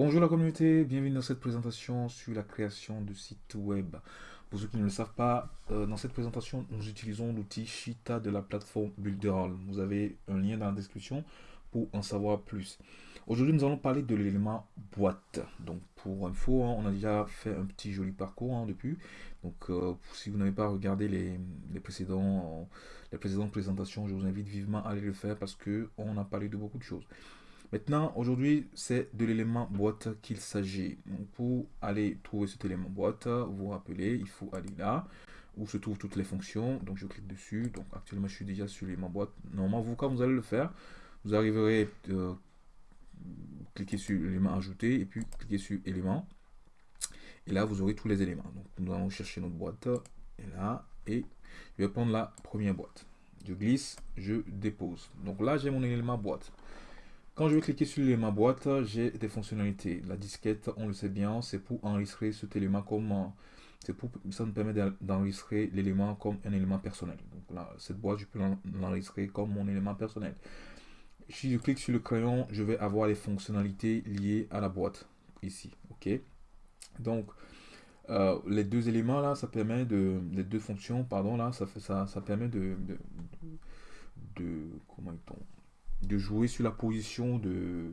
Bonjour la communauté, bienvenue dans cette présentation sur la création de sites web. Pour ceux qui ne le savent pas, euh, dans cette présentation, nous utilisons l'outil Shita de la plateforme Builderall. Vous avez un lien dans la description pour en savoir plus. Aujourd'hui, nous allons parler de l'élément boîte. Donc, pour info, hein, on a déjà fait un petit joli parcours hein, depuis. Donc, euh, si vous n'avez pas regardé les, précédents, les précédentes présentations, je vous invite vivement à aller le faire parce qu'on a parlé de beaucoup de choses. Maintenant, aujourd'hui, c'est de l'élément boîte qu'il s'agit. Pour aller trouver cet élément boîte, vous vous rappelez, il faut aller là où se trouvent toutes les fonctions. Donc, je clique dessus. Donc, actuellement, je suis déjà sur l'élément boîte. Normalement, vous, quand vous allez le faire, vous arriverez euh, cliquer sur l'élément ajouté et puis cliquer sur élément. Et là, vous aurez tous les éléments. Donc, nous allons chercher notre boîte. Et là, et je vais prendre la première boîte. Je glisse, je dépose. Donc là, j'ai mon élément boîte. Quand je vais cliquer sur l'élément boîte, j'ai des fonctionnalités. La disquette, on le sait bien, c'est pour enregistrer cet élément comme... C'est pour ça me permet d'enregistrer l'élément comme un élément personnel. Donc là, cette boîte, je peux l'enregistrer comme mon élément personnel. Si je clique sur le crayon, je vais avoir les fonctionnalités liées à la boîte ici. Ok? Donc euh, les deux éléments là, ça permet de les deux fonctions, pardon là, ça fait ça, ça permet de de, comment dit-on? De jouer sur la position de,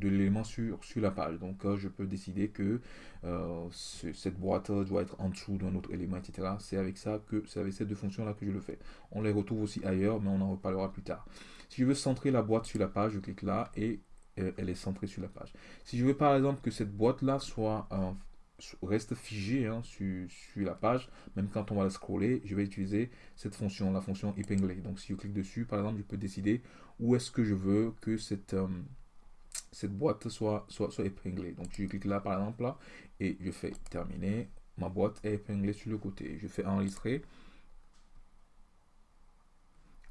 l'élément sur, sur la page. Donc, euh, je peux décider que euh, cette boîte doit être en dessous d'un autre élément, etc. C'est avec ça que c'est avec ces deux fonctions-là que je le fais. On les retrouve aussi ailleurs, mais on en reparlera plus tard. Si je veux centrer la boîte sur la page, je clique là et euh, elle est centrée sur la page. Si je veux par exemple que cette boîte-là soit reste figé hein, sur, la page, même quand on va la scroller, je vais utiliser cette fonction, la fonction épingler. Donc si je clique dessus, par exemple, je peux décider où est-ce que je veux que cette, euh, cette boîte soit, soit, soit épinglée. Donc je clique là, par exemple, là, et je fais terminer. Ma boîte est épinglée sur le côté. Je fais enregistrer.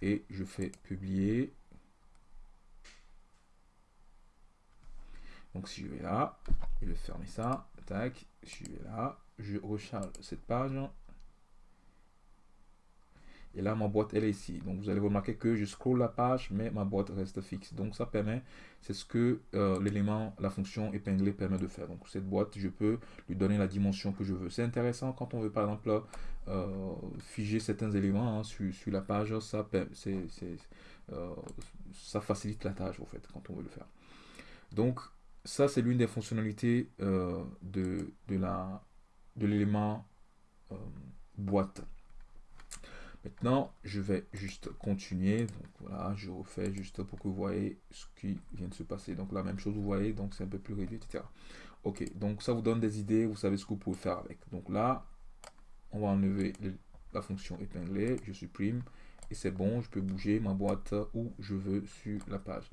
Et je fais publier. Donc si je vais là, je vais fermer ça, tac, je vais là, je recharge cette page. Et là, ma boîte, elle est ici. Donc, vous allez remarquer que je scroll la page, mais ma boîte reste fixe. Donc, ça permet, c'est ce que euh, l'élément, la fonction épinglée permet de faire. Donc, cette boîte, je peux lui donner la dimension que je veux. C'est intéressant quand on veut, par exemple, euh, figer certains éléments hein, sur, la page. Ça, euh, ça facilite la tâche, en fait, quand on veut le faire. Donc, ça, c'est l'une des fonctionnalités euh, de, de l'élément euh, boîte. Maintenant, je vais juste continuer. Donc voilà, je refais juste pour que vous voyez ce qui vient de se passer. Donc la même chose, vous voyez, donc c'est un peu plus réduit, etc. Ok, donc ça vous donne des idées, vous savez ce que vous pouvez faire avec. Donc là, on va enlever la fonction épinglée, je supprime, et c'est bon, je peux bouger ma boîte où je veux sur la page.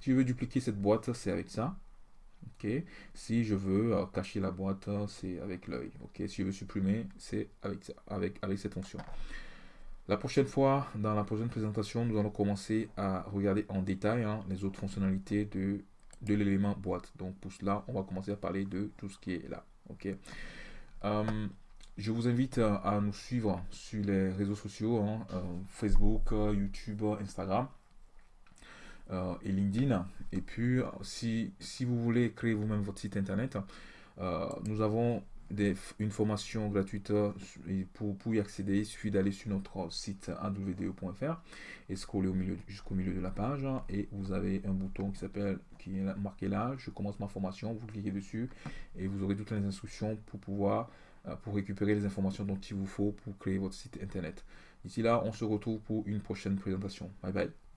Si je veux dupliquer cette boîte, c'est avec ça. Ok? Si je veux euh, cacher la boîte, c'est avec l'œil. Ok? Si je veux supprimer, c'est avec, avec, avec cette fonction. La prochaine fois, dans la prochaine présentation, nous allons commencer à regarder en détail hein, les autres fonctionnalités de, de l'élément boîte. Donc pour cela, on va commencer à parler de tout ce qui est là. Ok? Euh, je vous invite à nous suivre sur les réseaux sociaux, hein, euh, Facebook, YouTube, Instagram. Euh, et LinkedIn. Et puis, si, si vous voulez créer vous-même votre site internet, euh, nous avons des, une formation gratuite pour, pour y accéder, il suffit d'aller sur notre site awdo.fr et scroller au milieu, jusqu'au milieu de la page et vous avez un bouton qui s'appelle, qui est marqué là, je commence ma formation, vous cliquez dessus et vous aurez toutes les instructions pour pouvoir, euh, pour récupérer les informations dont il vous faut pour créer votre site internet. D'ici là, on se retrouve pour une prochaine présentation. Bye bye.